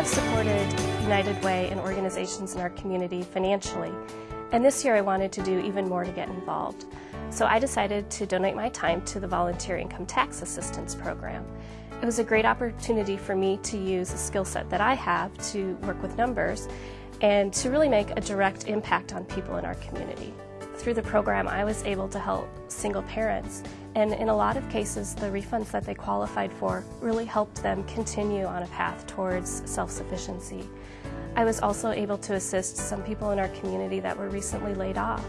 I've supported United Way and organizations in our community financially, and this year I wanted to do even more to get involved. So I decided to donate my time to the Volunteer Income Tax Assistance Program. It was a great opportunity for me to use a skill set that I have to work with numbers and to really make a direct impact on people in our community. Through the program, I was able to help single parents, and in a lot of cases, the refunds that they qualified for really helped them continue on a path towards self-sufficiency. I was also able to assist some people in our community that were recently laid off,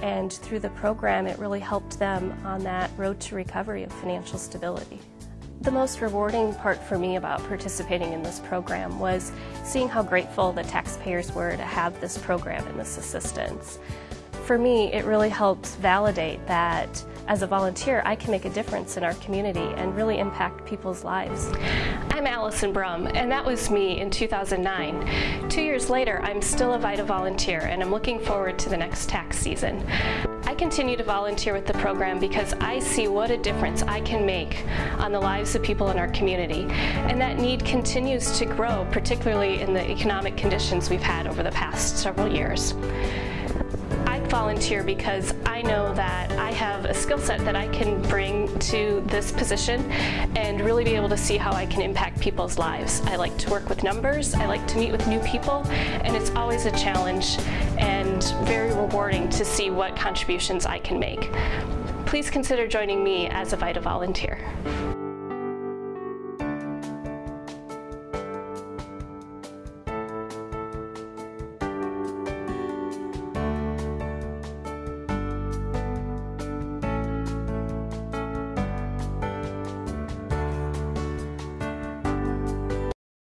and through the program, it really helped them on that road to recovery of financial stability. The most rewarding part for me about participating in this program was seeing how grateful the taxpayers were to have this program and this assistance. For me, it really helps validate that as a volunteer, I can make a difference in our community and really impact people's lives. I'm Allison Brum, and that was me in 2009. Two years later, I'm still a VITA volunteer, and I'm looking forward to the next tax season. I continue to volunteer with the program because I see what a difference I can make on the lives of people in our community. And that need continues to grow, particularly in the economic conditions we've had over the past several years volunteer because I know that I have a skill set that I can bring to this position and really be able to see how I can impact people's lives. I like to work with numbers, I like to meet with new people, and it's always a challenge and very rewarding to see what contributions I can make. Please consider joining me as a VITA volunteer.